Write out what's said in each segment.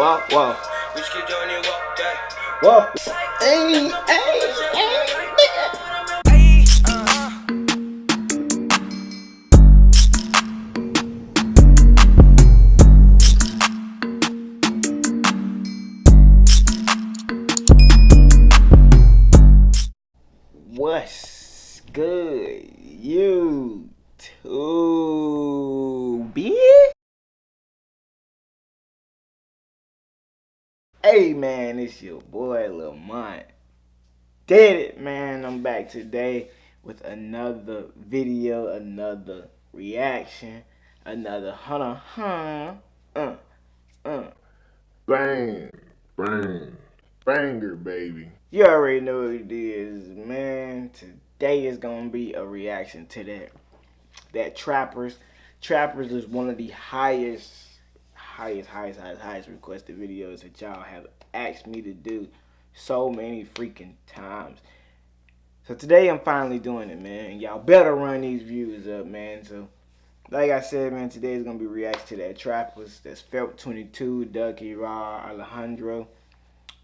Whoa, whoa. Whoa. Hey, hey, hey, nigga. What's good, you two Hey man, it's your boy Lamont. Did it, man. I'm back today with another video, another reaction, another hunter, huh? Uh, uh. Bang, bang, banger, baby. You already know what it is, man. Today is gonna be a reaction to that. That Trappers. Trappers is one of the highest, highest, highest, highest, highest requested videos that y'all have asked me to do so many freaking times. So today I'm finally doing it, man. Y'all better run these views up, man. So like I said, man, today is gonna be reaction to that Trappers. That's Felp 22, Duki Rauw, Alejandro.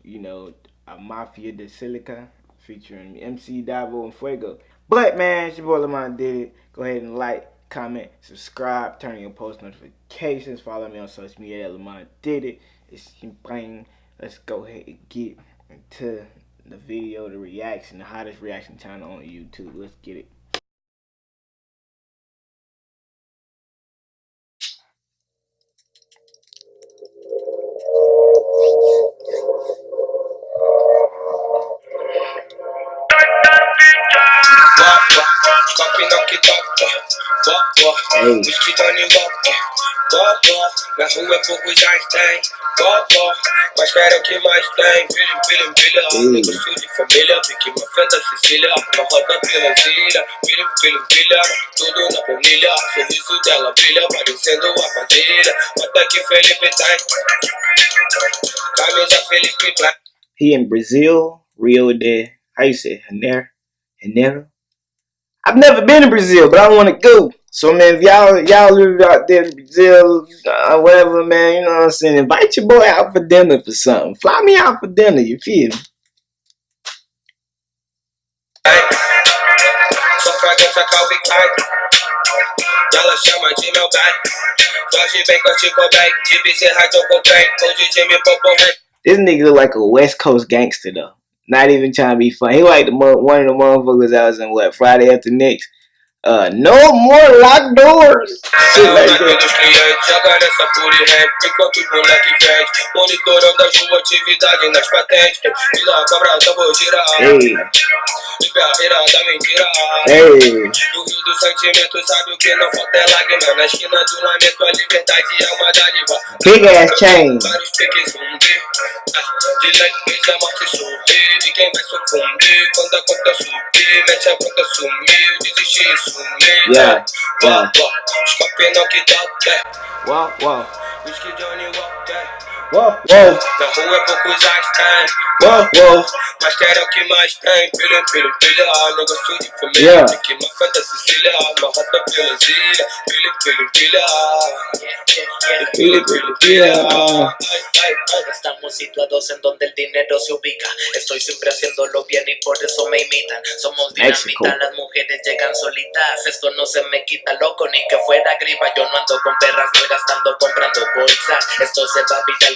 You know, a Mafia de Silica featuring MC Davo and Fuego. But man, it's your boy Lamont did it. Go ahead and like, comment, subscribe, turn on your post notifications, follow me on social media at Lamont did it. It's bang. Let's go ahead and get into the video, the reaction, the hottest reaction channel on YouTube. Let's get it. Toca, toca, Ei. os que estão em volta, toca, na rua é pouco já tem, toca, mas quero que mais tem, filho, filho, filho, Ei. negócio de família, pique uma da Sicília, uma roda pela ilha, filho, filho, filha, tudo na planilha, sorriso dela brilha, parecendo uma padilha, bota que Felipe tem, camisa Felipe Black. He in Brazil, Rio de, how you say, Janeiro? Janeiro? I've never been to Brazil, but I want to go. So man, if y'all y'all live out there in Brazil, uh, whatever, man, you know what I'm saying. Invite your boy out for dinner for something. Fly me out for dinner. You feel me? Só fragrância Calvin Klein ela chama de meu bem Jorge bem, Kurt Cobain De Bezerra de Cocaine Hoje Jimmy Popo This nigga look like a West Coast gangster though. Not even trying to be funny. He like the one of the motherfuckers that was in what Friday After Next. Uh, no more locked doors. Shit like that. dos clientes Joga nessa pura e rap Enquanto os moleque vende Monitorando atividades nas patentes. Vila cobra double gira Hey, Libera da mentira. Rio do sentimento sabe o que não falta é lágrima. Na esquina do lamento a liberdade é uma dádiva. Big ass chain. Vários piques zumbi. Ah, De leite a morte sorrir De quem vai sucumbir? Quando a conta subir Mete a boca sumiu. Desistir sumir Yeah, yeah. Escape não que whoa, whoa, Na rua é poucos as tem whoa, whoa. Mas quero o que mais tem Pilha, pilha, pilha Negócio de família Yeah. Da Sicília pelas ilhas pilha pilha ai, ai Estamos situados en donde el dinero se ubica. Estoy siempre haciéndolo bien y por eso me imitan. Somos dinamita, las mujeres llegan solitas. Esto no se me quita loco ni que fuera gripa. Yo no ando con perras, no gastando comprando bolsas. Esto se va viral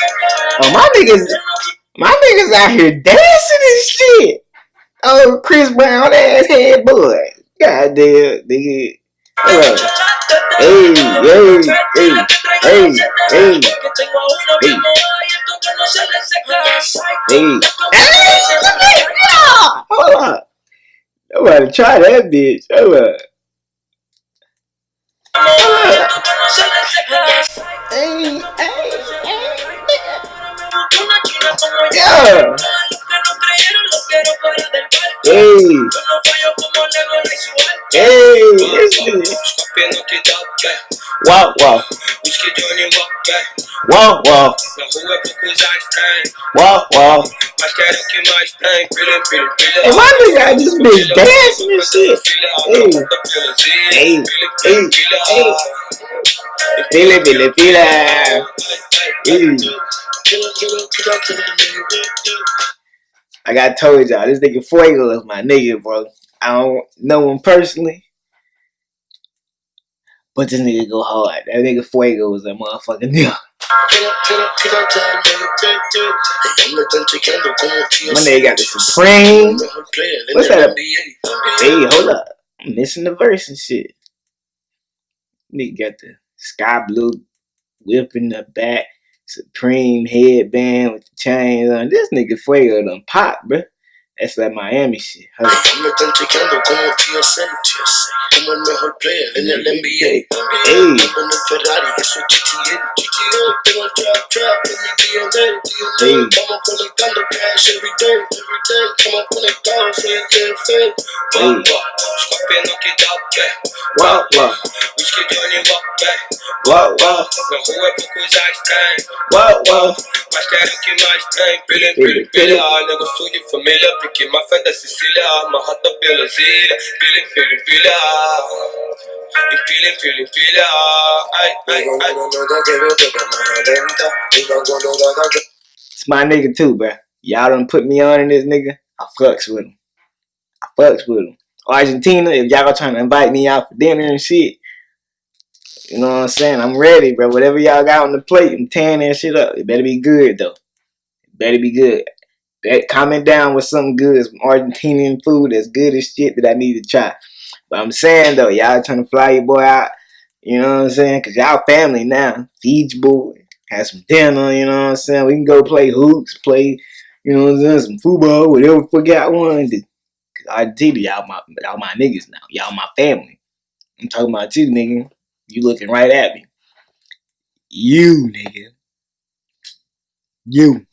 Oh, my niggas, my niggas out here dancing and shit. Oh, Chris Brown ass head boy. God damn, nigga. Hello. Hey, hey, hey, hey, hey, hey. Hey. Hey. Hold up. I'm about to try that bitch. Hold up. Hold up. Hey, hey, hey, parque. Hey. Hey. Wow, wow, wow, wow, wow, wow. Hey, this bitch dancing and shit. Hey. Hey, hey, hey. Hey. I told y'all, this nigga Fuego is my nigga, bro. I don't know him personally. But this nigga go hard. That nigga Fuego is a motherfucking nigga. My nigga got the Supreme. What's that? Hey, hold up. I'm missing the verse and shit. Nigga got the sky blue whip in the back, Supreme headband with the chains on. This nigga Fuego done pop, bruh. That's that Miami shit. Up. Me están chequeando como TSA, TSA, como el mejor player en el NBA. Hey. Ando en el Ferrari, eso es GTA, GTA. Tengo el trap, trap en mi DNA. DNA. Estamos conectando cash every day, every day. Estamos conectados, soy el jefe. Hey. Scorpion que toque. Wow, wow, Whisky Johnnie Walker. wow, wow, Na rua poucos Einstein. wow, wow. Mas quero que mais tem. Pilha, pilha, pilha. Ah, Negócio de família. Pique máfia da Sicília. Amarrada pelas ilhas. Pilha, pilha, pilha. Empilha, empilha, empilha. Ai, ai, ai. It's my nigga too, bruh. Y'all done put me on in this nigga. I fucks with him. I fucks with him. Argentina, if y'all trying to invite me out for dinner and shit, you know what I'm saying? I'm ready, bro. Whatever y'all got on the plate, I'm tearing that shit up. It better be good though. It better be good. That comment down with something good, some Argentinian food that's good as shit that I need to try. But I'm saying though, y'all trying to fly your boy out, you know what I'm saying? Cause y'all family now. Feed your boy. Have some dinner, you know what I'm saying? We can go play hoops, play, you know what I'm saying, some football, whatever fuck y'all want to do. Cause Argentina, y'all my y'all my niggas now. Y'all my family. I'm talking about you, nigga. You looking right at me. You, nigga. You.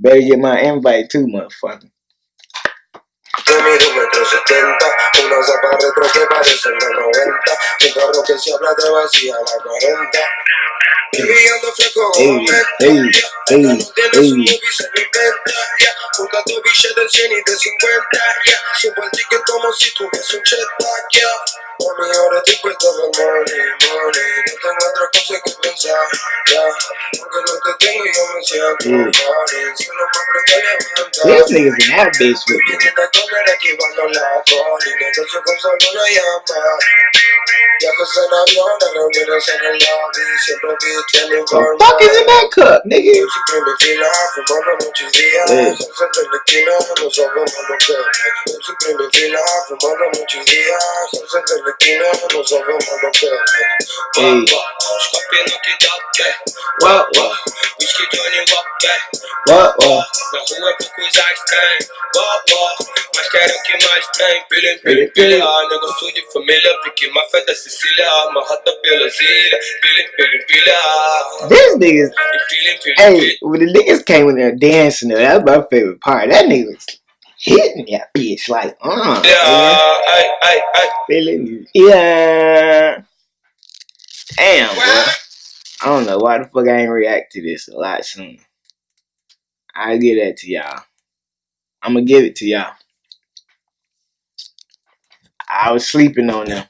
Better get my invite too, motherfucker. Yo mido metro setenta, una zapa retro que parece los 90, un carro que se habla de vacía a la 40. Brillando fresco Ey, como menta, ey, ya. ey, Esta no tiene su movie, se lo inventa, ya. Juntando billetes de 100 y de 50, ya. Subo el ticket como si tuviese un jetpack, ya. Mami, ahora estoy puesto con money, money. No tengo otra cosa que pensar, ya. Aunque no te tengo, yo me siento Mm. funny. Solo me aprendo a levantar. This nigga's in that bitch with me. Viene a comer esquivando la con solo una el The fuck is in that cup, nigga? Yo siempre me fila, fumando muchos días, Eh. salsa en la esquina, no sabemos lo que es. Yo siempre me fila, fumando muchos días, salsa en la esquina, no sabemos lo que es. Ey. Scorpion que toque. What, what, máfia da Sicília. Amarrada pelas ilhas. Pilha, pilha, pilha. This nigga's Hey, when the niggas came in there dancing, that's my favorite part. That nigga was hitting that bitch like, uh, Yeah, ai, ai. feeling, yeah. Damn, bro. I don't know why the fuck I ain't react to this a lot sooner. I'll give that to y'all. I'm gonna give it to y'all. I was sleeping on them.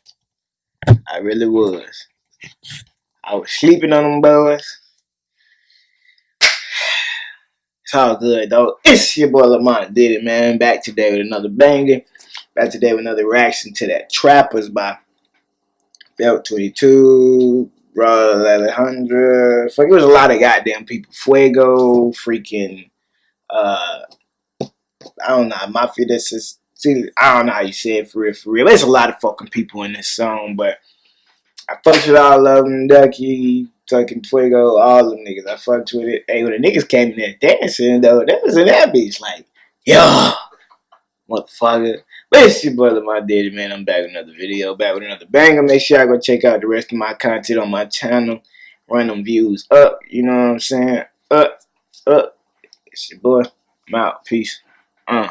I really was. I was sleeping on them boys. It's all good though. It's your boy Lamont did it, man. Back today with another banger. Back today with another reaction to that Trappers by Felp 22, Bro Alejandra. Fuck, it was a lot of goddamn people. Fuego, freaking, uh, I don't know, Mafia. This is, see, I don't know how you say it for real, for real. There's a lot of fucking people in this song, but I fucked with all of them. Duki, fucking Fuego, all them niggas. I fucked with it. Hey, when the niggas came in there dancing, though, that was in that bitch. Like, yo, motherfucker. But it's your brother, my daddy, man. I'm back with another video, back with another banger. Make sure I go check out the rest of my content on my channel. Run them views up, you know what I'm saying? Up. up. It's your boy. I'm out. Peace. Uh.